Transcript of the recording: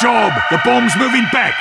Job! The bomb's moving back!